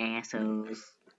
Assholes